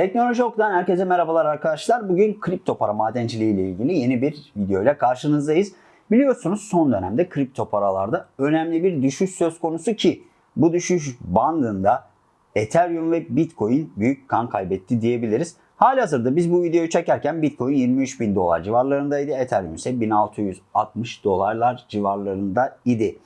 Teknoloji Ok'tan herkese merhabalar arkadaşlar. Bugün kripto para madenciliği ile ilgili yeni bir video ile karşınızdayız. Biliyorsunuz son dönemde kripto paralarda önemli bir düşüş söz konusu ki bu düşüş bandında Ethereum ve Bitcoin büyük kan kaybetti diyebiliriz. Halihazırda biz bu videoyu çekerken Bitcoin 23 bin dolar civarlarındaydı. Ethereum ise 1660 dolarlar civarlarında idi.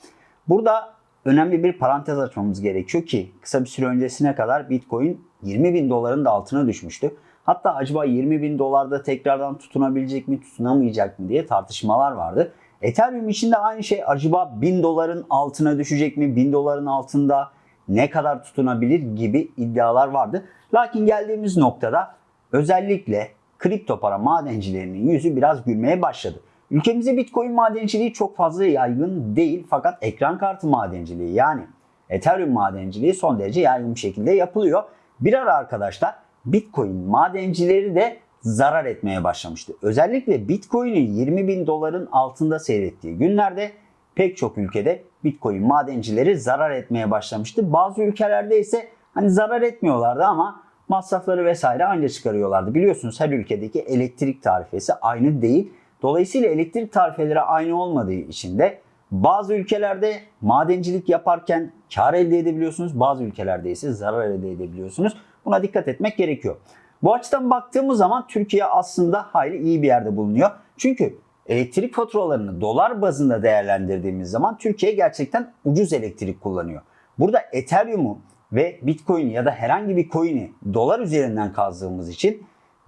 Burada önemli bir parantez açmamız gerekiyor ki kısa bir süre öncesine kadar Bitcoin 20 bin doların da altına düşmüştü. Hatta acaba 20 bin dolarda tekrardan tutunabilecek mi tutunamayacak mı diye tartışmalar vardı. Ethereum için de aynı şey acaba 1000 doların altına düşecek mi? 1000 doların altında ne kadar tutunabilir gibi iddialar vardı. Lakin geldiğimiz noktada özellikle kripto para madencilerinin yüzü biraz gülmeye başladı. Ülkemizde Bitcoin madenciliği çok fazla yaygın değil fakat ekran kartı madenciliği yani Ethereum madenciliği son derece yaygın bir şekilde yapılıyor. Bir ara arkadaşlar Bitcoin madencileri de zarar etmeye başlamıştı. Özellikle Bitcoin'in 20 bin doların altında seyrettiği günlerde pek çok ülkede Bitcoin madencileri zarar etmeye başlamıştı. Bazı ülkelerde ise hani zarar etmiyorlardı ama masrafları vesaire aynı çıkarıyorlardı. Biliyorsunuz her ülkedeki elektrik tarifesi aynı değil. Dolayısıyla elektrik tarifeleri aynı olmadığı için de bazı ülkelerde madencilik yaparken kar elde edebiliyorsunuz. Bazı ülkelerde ise zarar elde edebiliyorsunuz. Buna dikkat etmek gerekiyor. Bu açıdan baktığımız zaman Türkiye aslında hayli iyi bir yerde bulunuyor. Çünkü elektrik faturalarını dolar bazında değerlendirdiğimiz zaman Türkiye gerçekten ucuz elektrik kullanıyor. Burada Ethereum'u ve Bitcoin ya da herhangi bir coin'i dolar üzerinden kazdığımız için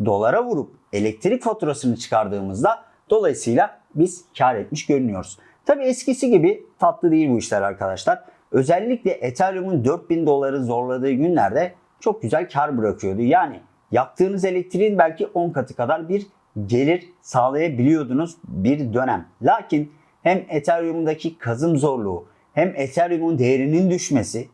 dolara vurup elektrik faturasını çıkardığımızda dolayısıyla biz kar etmiş görünüyoruz. Tabi eskisi gibi tatlı değil bu işler arkadaşlar. Özellikle Ethereum'un 4000 doları zorladığı günlerde çok güzel kar bırakıyordu. Yani yaktığınız elektriğin belki 10 katı kadar bir gelir sağlayabiliyordunuz bir dönem. Lakin hem Ethereum'daki kazım zorluğu hem Ethereum'un değerinin düşmesi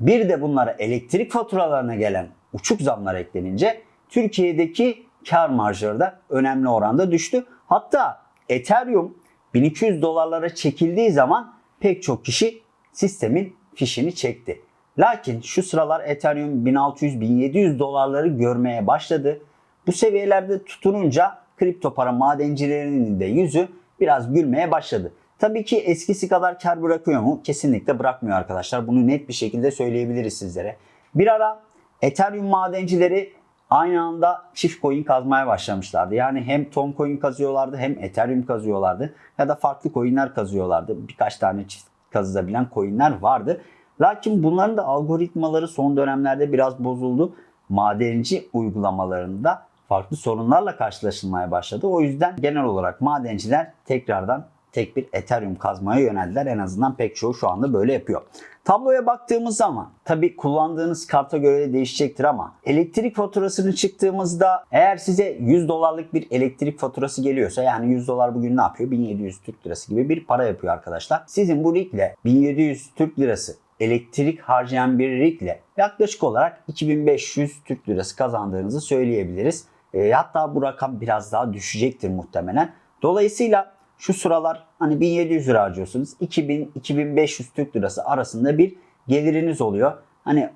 bir de bunlara elektrik faturalarına gelen uçuk zamlar eklenince Türkiye'deki kar marjları da önemli oranda düştü. Hatta Ethereum 1200 dolarlara çekildiği zaman pek çok kişi sistemin fişini çekti. Lakin şu sıralar Ethereum 1600-1700 dolarları görmeye başladı. Bu seviyelerde tutununca kripto para madencilerinin de yüzü biraz gülmeye başladı. Tabii ki eskisi kadar kar bırakıyor mu? Kesinlikle bırakmıyor arkadaşlar. Bunu net bir şekilde söyleyebiliriz sizlere. Bir ara Ethereum madencileri aynı anda çift coin kazmaya başlamışlardı. Yani hem Tom coin kazıyorlardı hem Ethereum kazıyorlardı ya da farklı coinler kazıyorlardı. Birkaç tane çift kazılabilen coinler vardı. Lakin bunların da algoritmaları son dönemlerde biraz bozuldu. Madenci uygulamalarında farklı sorunlarla karşılaşılmaya başladı. O yüzden genel olarak madenciler tekrardan tek bir Ethereum kazmaya yöneldiler. En azından pek çoğu şu anda böyle yapıyor. Tabloya baktığımız zaman tabi kullandığınız karta göre de değişecektir ama elektrik faturasını çıktığımızda eğer size 100 dolarlık bir elektrik faturası geliyorsa yani 100 dolar bugün ne yapıyor? 1700 Türk lirası gibi bir para yapıyor arkadaşlar. Sizin bu rigle 1700 Türk lirası elektrik harcayan bir rigle yaklaşık olarak 2500 Türk lirası kazandığınızı söyleyebiliriz. E, hatta bu rakam biraz daha düşecektir muhtemelen. Dolayısıyla şu sıralar hani 1700 lira harcıyorsunuz. 2000-2500 Türk lirası arasında bir geliriniz oluyor. Hani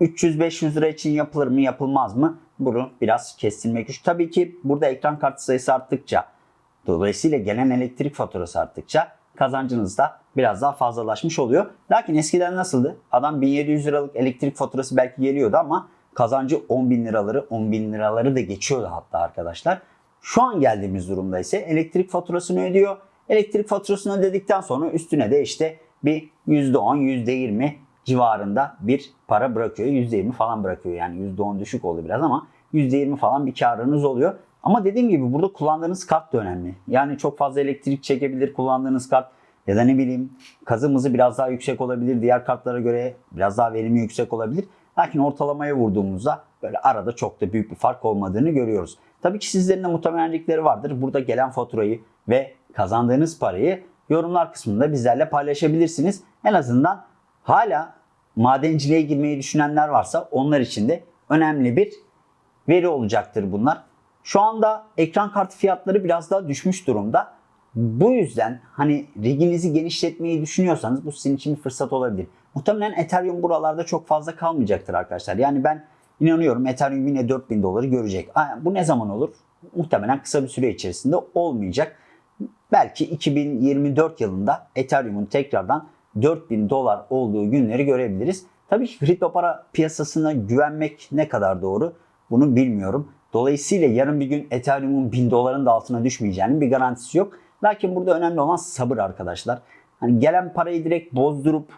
300-500 lira için yapılır mı yapılmaz mı? Bunu biraz kestirmek güç. Tabii ki burada ekran kartı sayısı arttıkça dolayısıyla gelen elektrik faturası arttıkça kazancınız da biraz daha fazlalaşmış oluyor. Lakin eskiden nasıldı? Adam 1700 liralık elektrik faturası belki geliyordu ama kazancı 10 bin liraları 10 bin liraları da geçiyordu hatta arkadaşlar. Şu an geldiğimiz durumda ise elektrik faturasını ödüyor. Elektrik faturasını ödedikten sonra üstüne de işte bir %10, %20 civarında bir para bırakıyor. %20 falan bırakıyor yani %10 düşük oldu biraz ama %20 falan bir karınız oluyor. Ama dediğim gibi burada kullandığınız kart da önemli. Yani çok fazla elektrik çekebilir kullandığınız kart ya da ne bileyim kazım hızı biraz daha yüksek olabilir. Diğer kartlara göre biraz daha verimi yüksek olabilir. Lakin ortalamaya vurduğumuzda böyle arada çok da büyük bir fark olmadığını görüyoruz. Tabii ki sizlerin de muhtemelenlikleri vardır. Burada gelen faturayı ve kazandığınız parayı yorumlar kısmında bizlerle paylaşabilirsiniz. En azından hala madenciliğe girmeyi düşünenler varsa onlar için de önemli bir veri olacaktır bunlar. Şu anda ekran kartı fiyatları biraz daha düşmüş durumda. Bu yüzden hani riginizi genişletmeyi düşünüyorsanız bu sizin için bir fırsat olabilir. Muhtemelen Ethereum buralarda çok fazla kalmayacaktır arkadaşlar. Yani ben inanıyorum Ethereum yine 4000 doları görecek. Bu ne zaman olur? Muhtemelen kısa bir süre içerisinde olmayacak. Belki 2024 yılında Ethereum'un tekrardan 4000 dolar olduğu günleri görebiliriz. Tabii ki kripto para piyasasına güvenmek ne kadar doğru bunu bilmiyorum. Dolayısıyla yarın bir gün Ethereum'un 1000 doların da altına düşmeyeceğinin bir garantisi yok. Lakin burada önemli olan sabır arkadaşlar. Hani gelen parayı direkt bozdurup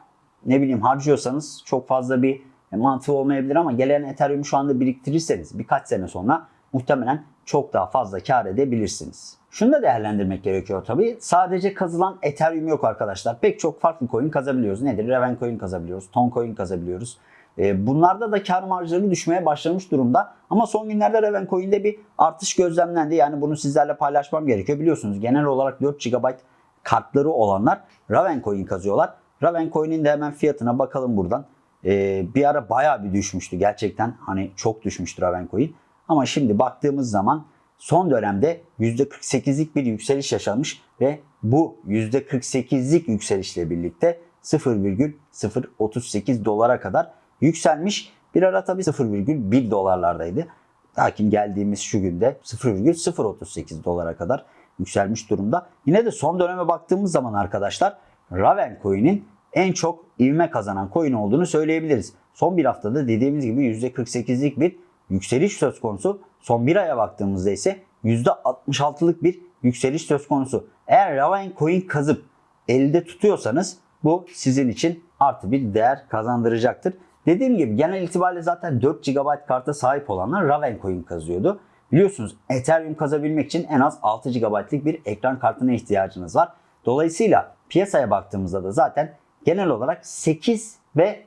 ne bileyim harcıyorsanız çok fazla bir mantığı olmayabilir ama gelen Ethereum'u şu anda biriktirirseniz birkaç sene sonra muhtemelen çok daha fazla kar edebilirsiniz. Şunu da değerlendirmek gerekiyor tabii. Sadece kazılan Ethereum yok arkadaşlar. Pek çok farklı coin kazabiliyoruz. Nedir? Raven coin kazabiliyoruz. Ton coin kazabiliyoruz. E, bunlarda da kar marjları düşmeye başlamış durumda. Ama son günlerde Raven coin'de bir artış gözlemlendi. Yani bunu sizlerle paylaşmam gerekiyor. Biliyorsunuz genel olarak 4 GB kartları olanlar Raven coin kazıyorlar. Raven coin'in de hemen fiyatına bakalım buradan. E, bir ara bayağı bir düşmüştü. Gerçekten hani çok düşmüştü Raven coin. Ama şimdi baktığımız zaman son dönemde %48'lik bir yükseliş yaşanmış ve bu %48'lik yükselişle birlikte 0,038 dolara kadar yükselmiş. Bir ara tabii 0,1 dolarlardaydı. Lakin geldiğimiz şu günde 0,038 dolara kadar yükselmiş durumda. Yine de son döneme baktığımız zaman arkadaşlar Raven Coin'in en çok ivme kazanan coin olduğunu söyleyebiliriz. Son bir haftada dediğimiz gibi %48'lik bir yükseliş söz konusu. Son bir aya baktığımızda ise %66'lık bir yükseliş söz konusu. Eğer Raven Coin kazıp elde tutuyorsanız bu sizin için artı bir değer kazandıracaktır. Dediğim gibi genel itibariyle zaten 4 GB karta sahip olanlar Raven Coin kazıyordu. Biliyorsunuz Ethereum kazabilmek için en az 6 GB'lik bir ekran kartına ihtiyacınız var. Dolayısıyla piyasaya baktığımızda da zaten genel olarak 8 ve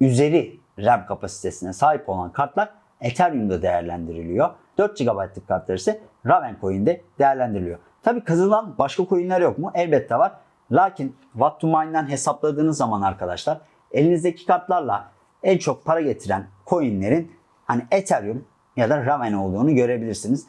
üzeri RAM kapasitesine sahip olan kartlar Ethereum'da değerlendiriliyor. 4 GB'lık kartlar ise Raven Coin'de değerlendiriliyor. Tabi kazılan başka coinler yok mu? Elbette var. Lakin Watt to Mine'den hesapladığınız zaman arkadaşlar elinizdeki kartlarla en çok para getiren coinlerin hani Ethereum ya da Raven olduğunu görebilirsiniz.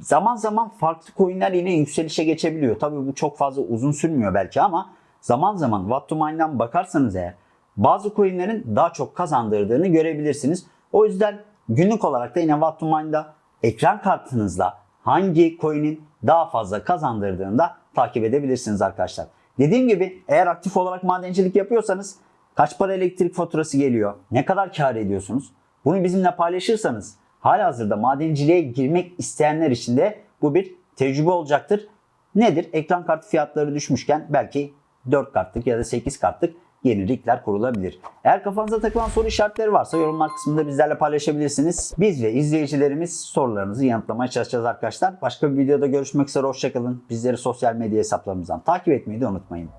Zaman zaman farklı coinler yine yükselişe geçebiliyor. Tabii bu çok fazla uzun sürmüyor belki ama zaman zaman Mine'dan bakarsanız eğer bazı coinlerin daha çok kazandırdığını görebilirsiniz. O yüzden günlük olarak da yine Mine'da ekran kartınızla hangi coin'in daha fazla kazandırdığını da takip edebilirsiniz arkadaşlar. Dediğim gibi eğer aktif olarak madencilik yapıyorsanız kaç para elektrik faturası geliyor, ne kadar kar ediyorsunuz bunu bizimle paylaşırsanız halihazırda madenciliğe girmek isteyenler için de bu bir tecrübe olacaktır. Nedir? Ekran kartı fiyatları düşmüşken belki 4 kartlık ya da 8 kartlık yeni rigler kurulabilir. Eğer kafanıza takılan soru işaretleri varsa yorumlar kısmında bizlerle paylaşabilirsiniz. Biz ve izleyicilerimiz sorularınızı yanıtlamaya çalışacağız arkadaşlar. Başka bir videoda görüşmek üzere hoşçakalın. Bizleri sosyal medya hesaplarımızdan takip etmeyi de unutmayın.